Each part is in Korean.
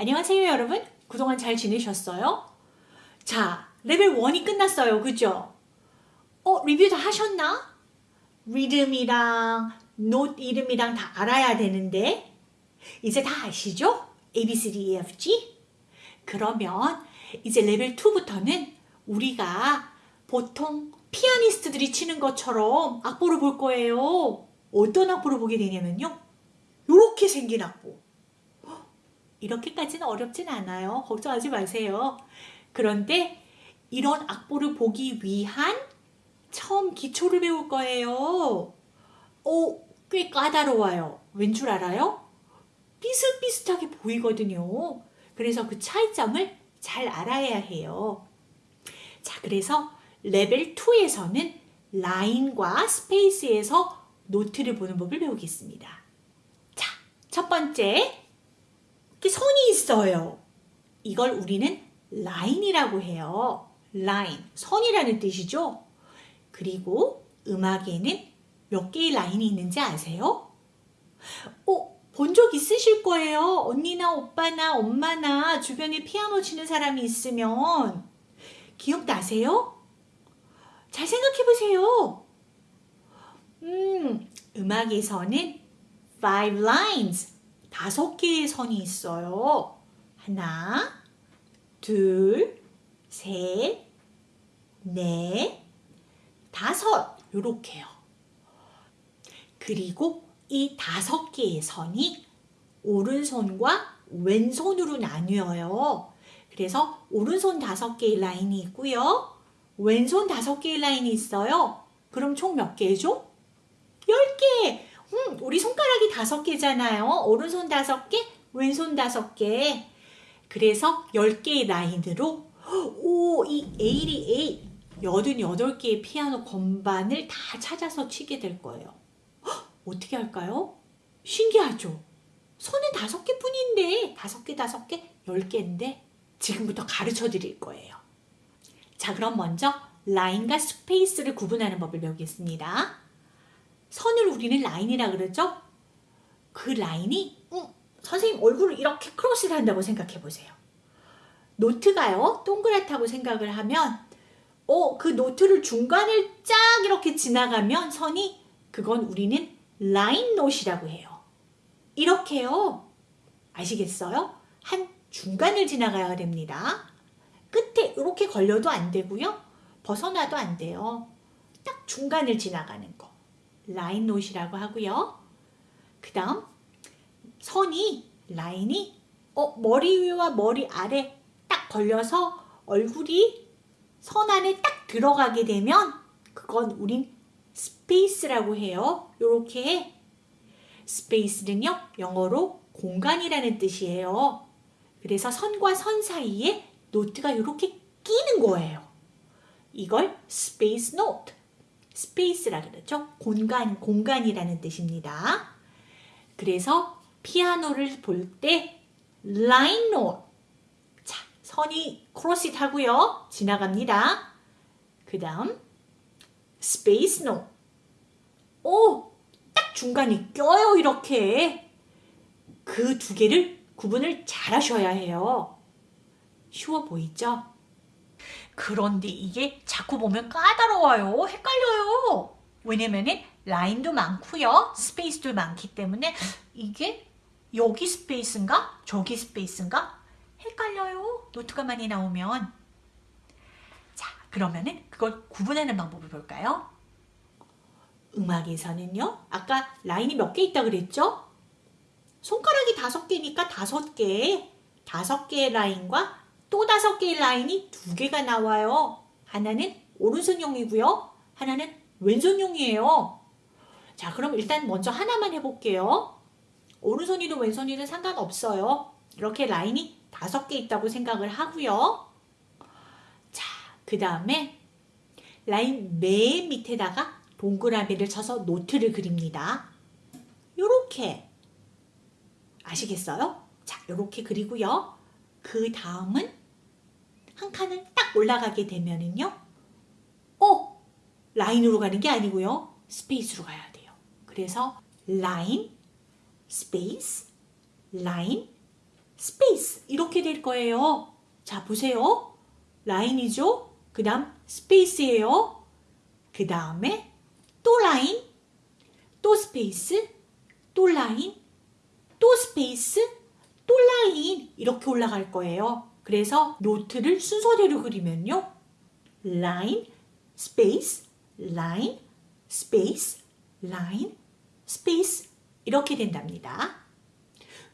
안녕하세요 여러분. 그동안 잘 지내셨어요? 자, 레벨 1이 끝났어요. 그죠? 어, 리뷰 다 하셨나? 리듬이랑 노트 이름이랑 다 알아야 되는데 이제 다 아시죠? A, B, C, D, E, F, G? 그러면 이제 레벨 2부터는 우리가 보통 피아니스트들이 치는 것처럼 악보를 볼 거예요. 어떤 악보를 보게 되냐면요. 이렇게 생긴 악보. 이렇게까지는 어렵진 않아요. 걱정하지 마세요. 그런데 이런 악보를 보기 위한 처음 기초를 배울 거예요. 오, 꽤 까다로워요. 왠 줄 알아요? 비슷비슷하게 보이거든요. 그래서 그 차이점을 잘 알아야 해요. 자, 그래서 레벨 2에서는 line과 space에서 note를 보는 법을 배우겠습니다. 자, 첫 번째, 선이 있어요. 이걸 우리는 line이라고 해요. 라인, 선이라는 뜻이죠. 그리고 음악에는 몇 개의 line이 있는지 아세요? 어, 본 적 있으실 거예요. 언니나 오빠나 엄마나 주변에 피아노 치는 사람이 있으면 기억나세요? 잘 생각해 보세요. 음, 음악에서는 five lines, 다섯 개의 선이 있어요. 하나, 둘, 셋, 넷, 다섯, 요렇게요. 그리고 이 다섯 개의 선이 오른손과 왼손으로 나뉘어요. 그래서 오른손 다섯 개의 라인이 있고요. 왼손 다섯 개의 라인이 있어요. 그럼 총 몇 개죠? 열 개! 음, 우리 손가락이 다섯 개잖아요. 오른손 다섯 개, 왼손 다섯 개. 그래서 열 개의 라인으로 오, 이 A, 88개의 피아노 건반을 다 찾아서 치게 될 거예요. 헉, 어떻게 할까요? 신기하죠? 손은 다섯 개 뿐인데 다섯 개 다섯 개, 열 개인데 지금부터 가르쳐 드릴 거예요. 자 그럼 먼저 line과 space를 구분하는 법을 배우겠습니다. 선을 우리는 line이라 그러죠? 그 line이 음, 선생님 얼굴을 이렇게 크로스를 한다고 생각해 보세요. note가요 동그랗다고 생각을 하면 어, 그 note를 중간을 쫙 이렇게 지나가면 선이 그건 우리는 라인 노시라고 해요. 이렇게요. 아시겠어요? 한 중간을 지나가야 됩니다. 끝에 이렇게 걸려도 안 되고요. 벗어나도 안 돼요. 딱 중간을 지나가는 거. 라인 노시라고 하고요. 그 다음 선이 라인이 어, 머리 위와 머리 아래 딱 걸려서 얼굴이 선 안에 딱 들어가게 되면 그건 우린 space라고 해요. 이렇게 space는요. 영어로 공간이라는 뜻이에요. 그래서 선과 선 사이에 note가 이렇게 끼는 거예요. 이걸 space note, space라 그러죠. 공간, 공간이라는 뜻입니다. 그래서 피아노를 볼 때 line note, 자, 선이 크로스 하고요. 지나갑니다. 그 다음 space note, 오, 딱 중간에 껴요, 이렇게. 그 두 개를 구분을 잘 하셔야 해요. 쉬워 보이죠? 그런데 이게 자꾸 보면 까다로워요. 헷갈려요. 왜냐면은 line도 많고요. space도 많기 때문에 이게 여기 space인가? 저기 space인가? 헷갈려요. note가 많이 나오면. 자, 그러면은 그걸 구분하는 방법을 볼까요? 음악에서는요. 아까 line이 몇 개 있다 그랬죠? 손가락이 다섯 개니까 다섯 개, 다섯 개의 line과 또 다섯 개의 line이 두 개가 나와요. 하나는 오른손용이고요. 하나는 왼손용이에요. 자, 그럼 일단 먼저 하나만 해볼게요. 오른손이든 왼손이든 상관없어요. 이렇게 라인이 다섯 개 있다고 생각을 하고요. 자, 그 다음에 라인 맨 밑에다가 동그라미를 쳐서 노트를 그립니다. 요렇게 아시겠어요? 자, 요렇게 그리고요. 그 다음은 한 칸을 딱 올라가게 되면은요. 어! line으로 가는 게 아니고요. space로 가야 돼요. 그래서 line, space, line, space 이렇게 될 거예요. 자, 보세요. line이죠? 그 다음 space예요. 그 다음에 또 라인, 또 space, 또 라인, 또 space, 또 라인 이렇게 올라갈 거예요. 그래서 note를 순서대로 그리면요. line, space, line, space, line, space 이렇게 된답니다.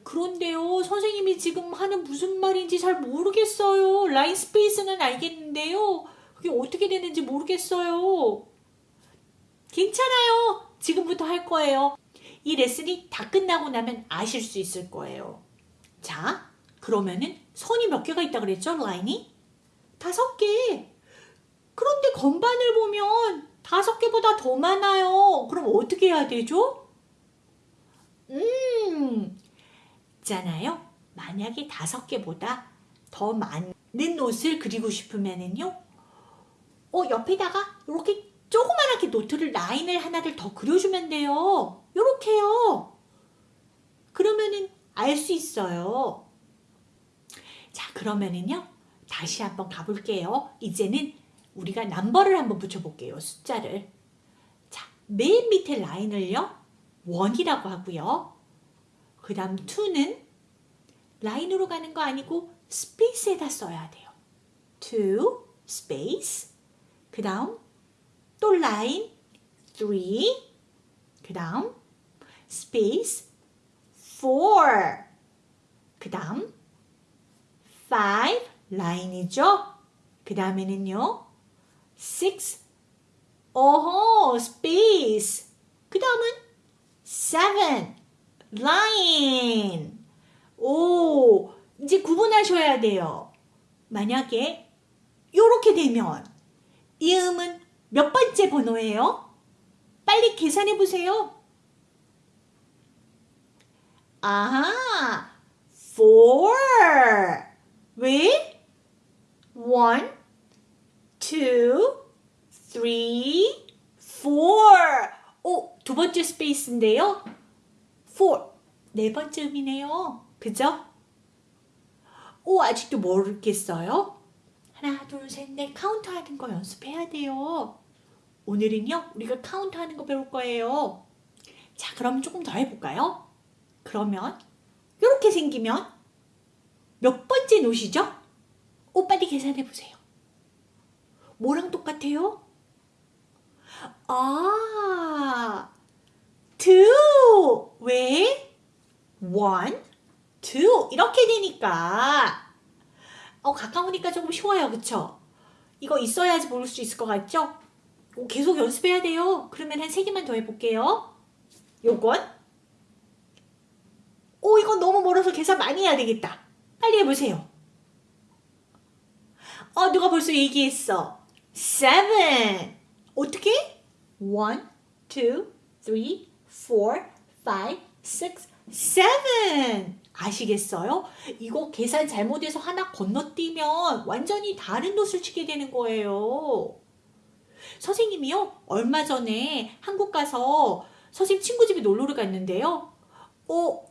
그런데요, 선생님이 지금 하는 무슨 말인지 잘 모르겠어요. line space는 알겠는데요. 그게 어떻게 되는지 모르겠어요. 괜찮아요. 지금부터 할 거예요. 이 레슨이 다 끝나고 나면 아실 수 있을 거예요. 자, 그러면은 선이 몇 개가 있다 그랬죠? 라인이? 다섯 개. 그런데 건반을 보면 다섯 개보다 더 많아요. 그럼 어떻게 해야 되죠? 음, 있잖아요. 만약에 다섯 개보다 더 많은 옷을 그리고 싶으면은요. 어, 옆에다가 이렇게 조그만하게 노트를 라인을 하나를 더 그려주면 돼요. 요렇게요. 그러면은 알 수 있어요. 자, 그러면은요. 다시 한번 가볼게요. 이제는 우리가 넘버를 한번 붙여볼게요. 숫자를. 자, 맨 밑에 line을요. one이라고 하고요. 그 다음 2는 line으로 가는 거 아니고 space에다 써야 돼요. 2, space. 그 다음 또 라인 3. 그 다음 space 4. 그 다음 5 line이죠. 그 다음에는요 6. 오호 space. 그 다음은 7 라인. 오, 이제 구분하셔야 돼요. 만약에 이렇게 되면 이 음은 몇 번째 번호예요? 빨리 계산해 보세요. 아하, four. 왜? one, two, three, four. 오, 두 번째 space인데요. four. 네 번째 음이네요. 그죠? 오, 아직도 모르겠어요? 하나, 둘, 셋, 넷 카운트 하는 거 연습해야 돼요. 오늘은요, 우리가 카운트 하는 거 배울 거예요. 자, 그럼 조금 더 해볼까요? 그러면, 이렇게 생기면 몇 번째 note죠? 오, 빨리 계산해 보세요. 뭐랑 똑같아요? 아, two. 왜? one, two. 이렇게 되니까. 어, 가까우니까 조금 쉬워요. 그쵸? 이거 있어야지 모를 수 있을 것 같죠? 어, 계속 연습해야 돼요. 그러면 한 세 개만 더 해볼게요. 요건. 오, 이건 너무 멀어서 계산 많이 해야 되겠다. 빨리 해보세요. 어, 누가 벌써 얘기했어. seven. 어떻게? one, two, three, four, five, six, seven. 아시겠어요? 이거 계산 잘못해서 하나 건너뛰면 완전히 다른 노을 치게 되는 거예요. 선생님이요, 얼마 전에 한국 가서 선생님 친구 집에 놀러를 갔는데요. 어,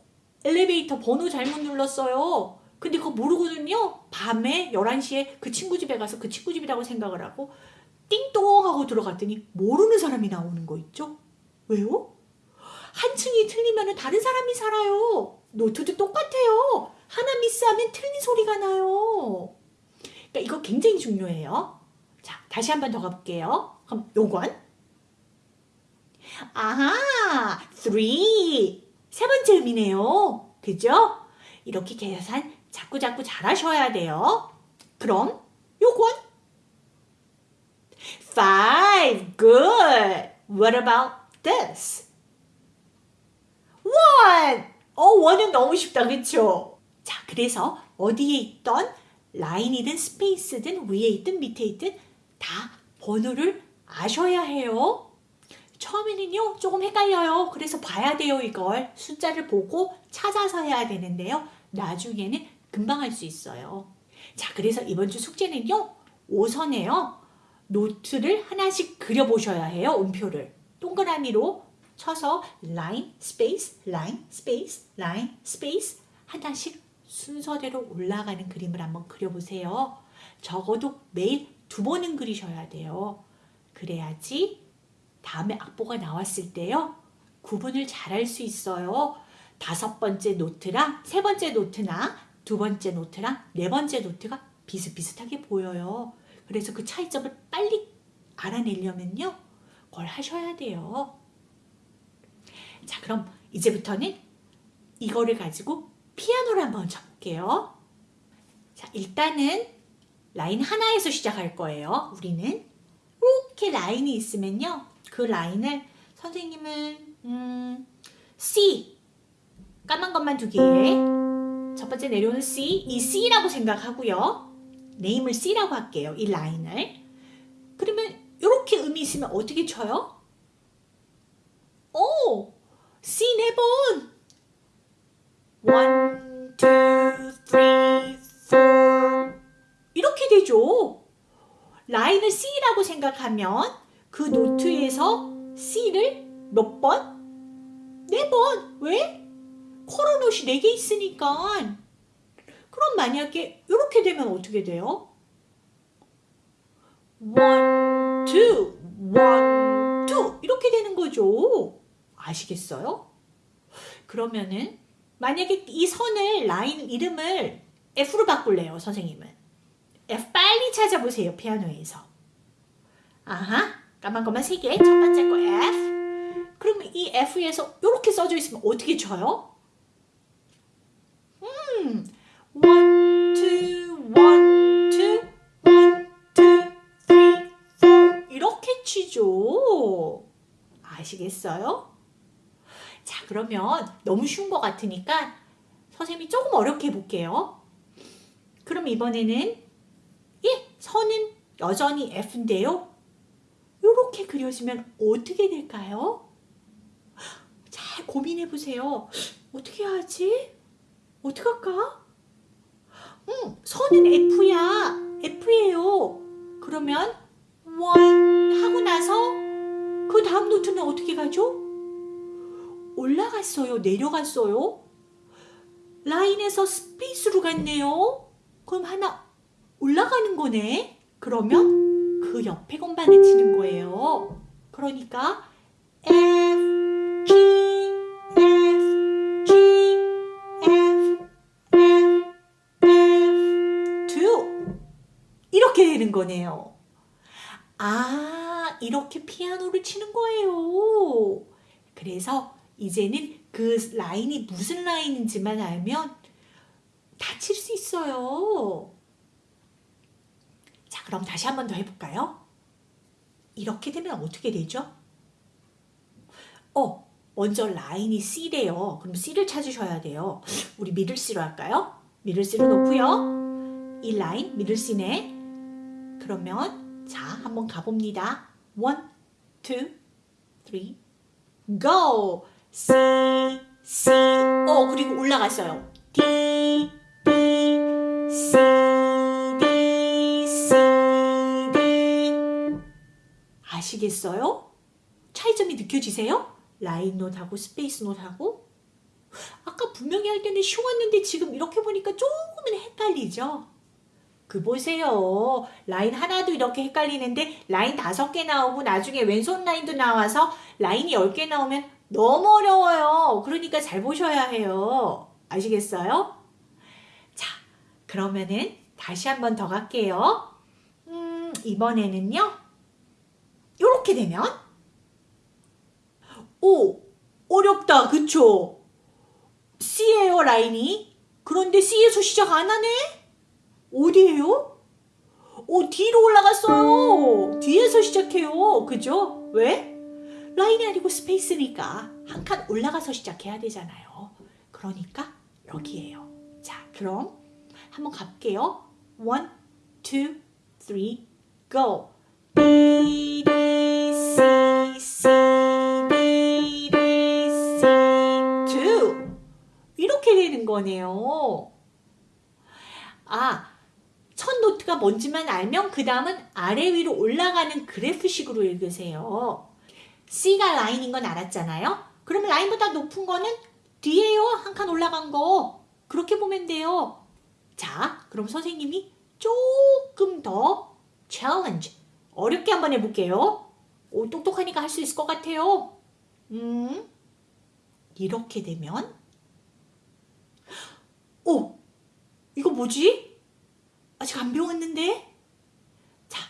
엘리베이터 번호 잘못 눌렀어요. 근데 그거 모르거든요. 밤에 11시에 그 친구 집에 가서 그 친구 집이라고 생각을 하고 띵동 하고 들어갔더니 모르는 사람이 나오는 거 있죠? 왜요? 한 층이 틀리면 다른 사람이 살아요. 노트도 똑같아요. 하나 미스하면 틀린 소리가 나요. 그러니까 이거 굉장히 중요해요. 자, 다시 한 번 더 가볼게요. 그럼 요건 아하, three 세 번째 음이네요. 그죠? 이렇게 계산 자꾸 자꾸 잘하셔야 돼요. 그럼 요건 five good. What about this? one 어, 원은 너무 쉽다, 그쵸? 자, 그래서 어디에 있던 라인이든 스페이스든 위에 있든 밑에 있든 다 번호를 아셔야 해요. 처음에는요, 조금 헷갈려요. 그래서 봐야 돼요, 이걸. 숫자를 보고 찾아서 해야 되는데요. 나중에는 금방 할 수 있어요. 자, 그래서 이번 주 숙제는요, 5선에요. note를 하나씩 그려보셔야 해요, 음표를. 동그라미로 쳐서 라인, space, 라인, space, 라인, space 하나씩 순서대로 올라가는 그림을 한번 그려보세요. 적어도 매일 두 번은 그리셔야 돼요. 그래야지 다음에 악보가 나왔을 때요. 구분을 잘 할 수 있어요. 다섯 번째 노트랑 세 번째 노트나 두 번째 노트랑 네 번째 노트가 비슷비슷하게 보여요. 그래서 그 차이점을 빨리 알아내려면요. 그걸 하셔야 돼요. 자, 그럼 이제부터는 이거를 가지고 피아노를 한번 쳐볼게요. 자, 일단은 라인 하나에서 시작할 거예요. 우리는 이렇게 라인이 있으면요. 그 라인을 선생님은 음, C 까만 것만 두 개에 첫 번째 내려오는 C 이 C라고 생각하고요. 네임을 C라고 할게요. 이 라인을 그러면 이렇게 음이 있으면 어떻게 쳐요? 오! C 네 번! One, two, three, four 이렇게 되죠. 라인을 C라고 생각하면 그 노트에서 C를 몇 번? 네 번. 왜? 코로노시 네개 있으니까. 그럼 만약에 이렇게 되면 어떻게 돼요? one, two, one, two 이렇게 되는 거죠. 아시겠어요? 그러면은 만약에 이 선을 라인 이름을 F로 바꿀래요, 선생님은. F 빨리 찾아보세요, 피아노에서. 아하, 까만 것만 세 개. 첫 번째 거 F. 그러면 이 F에서 이렇게 써져 있으면 어떻게 쳐요? 아시겠어요? 자, 그러면 너무 쉬운 것 같으니까 선생님이 조금 어렵게 해볼게요. 그럼 이번에는 예, 선은 여전히 F인데요. 이렇게 그려지면 어떻게 될까요? 잘 고민해 보세요. 어떻게 하지? 어떻게 할까? 음, 선은 F야. F예요. 그러면 one 하고 나서 그 다음 note는 어떻게 가죠? 올라갔어요? 내려갔어요? 라인에서 space로 갔네요? 그럼 하나 올라가는 거네? 그러면 그 옆에 건반을 치는 거예요. 그러니까 F, G, F, G, F, F, F, E 이렇게 되는 거네요. 아, 이렇게 피아노를 치는 거예요. 그래서 이제는 그 라인이 무슨 라인인지만 알면 다칠 수 있어요. 자, 그럼 다시 한 번 더 해볼까요? 이렇게 되면 어떻게 되죠? 어, 먼저 라인이 C래요. 그럼 C를 찾으셔야 돼요. 우리 미들 C로 할까요? 미들 C로 놓고요. 이 라인 미들 C네. 그러면 자, 한번 가봅니다. One, two, three, go! C, C, 어, 그리고 올라갔어요. D, D, C, D, C, D. 아시겠어요? 차이점이 느껴지세요? 라인 note하고 space note하고? 아까 분명히 할 때는 쉬웠는데 지금 이렇게 보니까 조금은 헷갈리죠? 그 보세요. 라인 하나도 이렇게 헷갈리는데 라인 다섯 개 나오고 나중에 왼손 라인도 나와서 라인이 열 개 나오면 너무 어려워요. 그러니까 잘 보셔야 해요. 아시겠어요? 자, 그러면은 다시 한 번 더 갈게요. 음, 이번에는요. 이렇게 되면 오, 어렵다. 그쵸? C예요, 라인이. 그런데 C에서 시작 안 하네? 어디에요? 오, 뒤로 올라갔어요. 뒤에서 시작해요. 그죠? 왜? 라인이 아니고 스페이스니까 한 칸 올라가서 시작해야 되잖아요. 그러니까 여기에요. 자, 그럼 한번 가볼게요. One, two, three, go. B, D, C, C, D, D, C, two. 이렇게 되는 거네요. 아, 첫 노트가 뭔지만 알면 그 다음은 아래 위로 올라가는 그래프식으로 읽으세요. C가 라인인 건 알았잖아요. 그러면 라인보다 높은 거는 뒤에요. 한 칸 올라간 거. 그렇게 보면 돼요. 자, 그럼 선생님이 조금 더 challenge, 어렵게 한번 해볼게요. 오, 똑똑하니까 할 수 있을 것 같아요. 음, 이렇게 되면 오, 이거 뭐지? 아직 안 배웠는데? 자,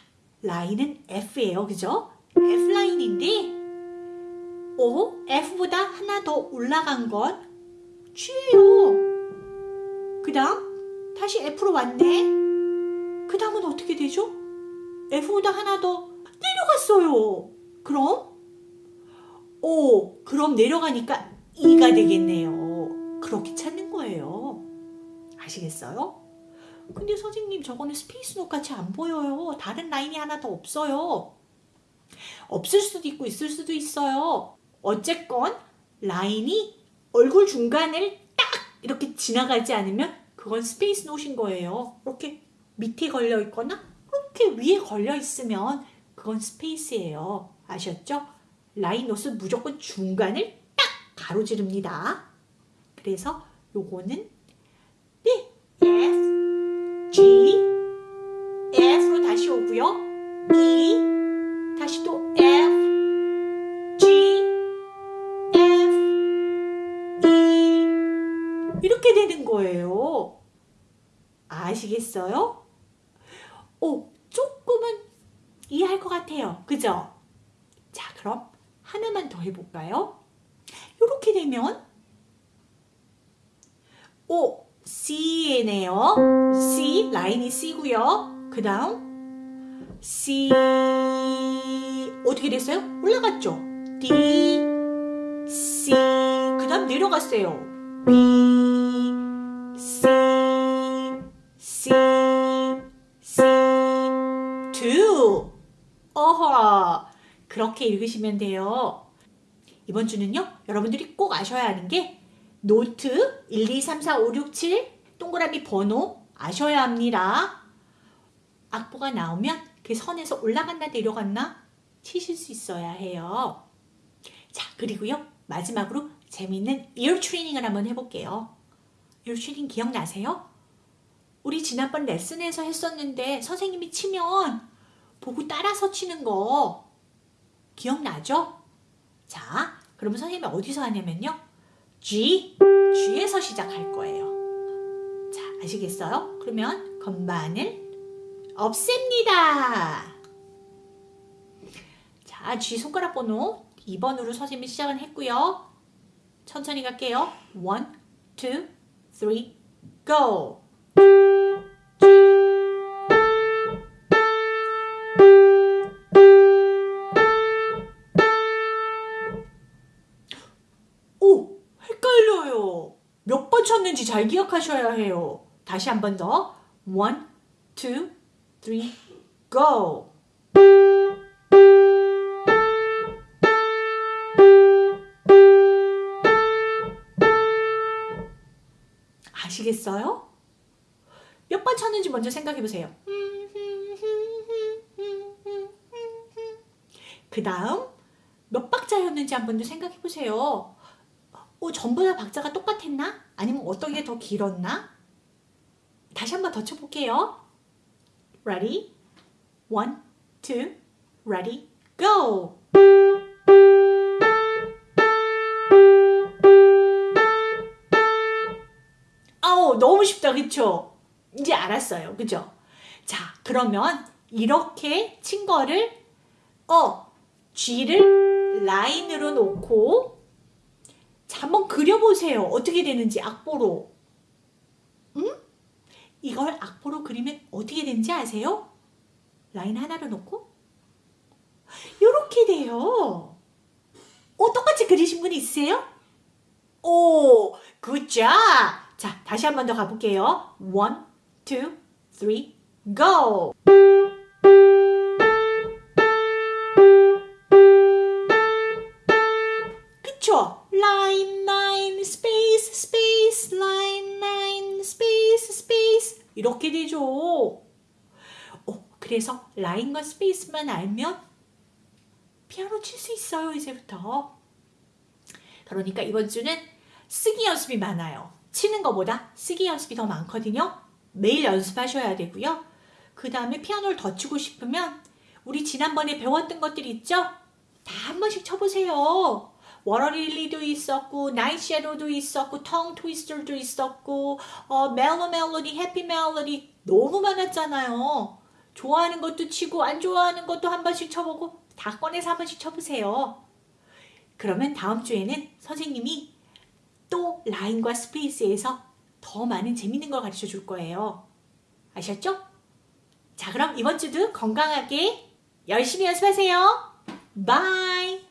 라인은 F예요. 그죠? F라인인데 오, F보다 하나 더 올라간 건 G예요. 그 다음 다시 F로 왔네. 그 다음은 어떻게 되죠? F보다 하나 더 내려갔어요. 그럼? 오, 그럼 내려가니까 E가 되겠네요. 그렇게 찾는 거예요. 아시겠어요? 근데 선생님 저거는 space note 같이 안 보여요. 다른 라인이 하나 더 없어요. 없을 수도 있고 있을 수도 있어요. 어쨌건 라인이 얼굴 중간을 딱 이렇게 지나가지 않으면 그건 space note인 거예요. 이렇게 밑에 걸려 있거나 이렇게 위에 걸려 있으면 그건 space예요. 아셨죠? 라인 note는 무조건 중간을 딱 가로지릅니다. 그래서 요거는 G, F로 다시 오고요. E, 다시 또 F, G, F, E 이렇게 되는 거예요. 아시겠어요? 오, 조금은 이해할 것 같아요. 그죠? 자, 그럼 하나만 더 해볼까요? 이렇게 되면 오, C네요. C, 라인이 C고요. 그 다음 C 어떻게 됐어요? 올라갔죠? D, C 그 다음 내려갔어요. B, C, C, C, 2 어허 그렇게 읽으시면 돼요. 이번 주는요. 여러분들이 꼭 아셔야 하는 게 노트 1, 2, 3, 4, 5, 6, 7 동그라미 번호 아셔야 합니다. 악보가 나오면 그 선에서 올라갔나 내려갔나 치실 수 있어야 해요. 자, 그리고요. 마지막으로 재미있는 ear 트레이닝을 한번 해볼게요. ear training 기억나세요? 우리 지난번 레슨에서 했었는데 선생님이 치면 보고 따라서 치는 거 기억나죠? 자, 그러면 선생님이 어디서 하냐면요. G, G에서 시작할 거예요. 자, 아시겠어요? 그러면 건반을 없앱니다. 자, G 손가락 번호 2번으로 선생님이 시작을 했고요. 천천히 갈게요. 1, 2, 3, go! 쳤는지 잘 기억하셔야 해요. 다시 한 번 더. 1, 2, 3, go! 아시겠어요? 몇 번 쳤는지 먼저 생각해 보세요. 그 다음 몇 박자였는지 한 번 더 생각해 보세요. 어, 전부 다 박자가 똑같았나? 아니면 어떤 게 더 길었나? 다시 한번 더 쳐볼게요. Ready? One, two, ready, go! 아우, 너무 쉽다, 그쵸? 이제 알았어요, 그죠? 자, 그러면 이렇게 친 거를, 어, G를 라인으로 놓고, 자, 한번 그려보세요. 어떻게 되는지 악보로. 응? 이걸 악보로 그리면 어떻게 되는지 아세요? 라인 하나를 놓고 이렇게 돼요. 오, 똑같이 그리신 분 있으세요? 오, 굿자. 자, 다시 한 번 더 가볼게요. One, two, three, go. 이렇게 되죠. 어, 그래서 라인과 스페이스만 알면 피아노 칠 수 있어요, 이제부터. 그러니까 이번 주는 쓰기 연습이 많아요. 치는 것보다 쓰기 연습이 더 많거든요. 매일 연습하셔야 되고요. 그 다음에 피아노를 더 치고 싶으면 우리 지난번에 배웠던 것들 있죠? 다 한 번씩 쳐보세요. 워러릴리도 있었고 섀도우도 있었고 텅 트위스터도 있었고 어, 멜로 멜로디, 해피 멜로디 너무 많았잖아요. 좋아하는 것도 치고 안 좋아하는 것도 한 번씩 쳐보고 다 꺼내서 한 번씩 쳐보세요. 그러면 다음 주에는 선생님이 또 라인과 space에서 더 많은 재밌는 걸 가르쳐 줄 거예요. 아셨죠? 자, 그럼 이번 주도 건강하게 열심히 연습하세요. bye!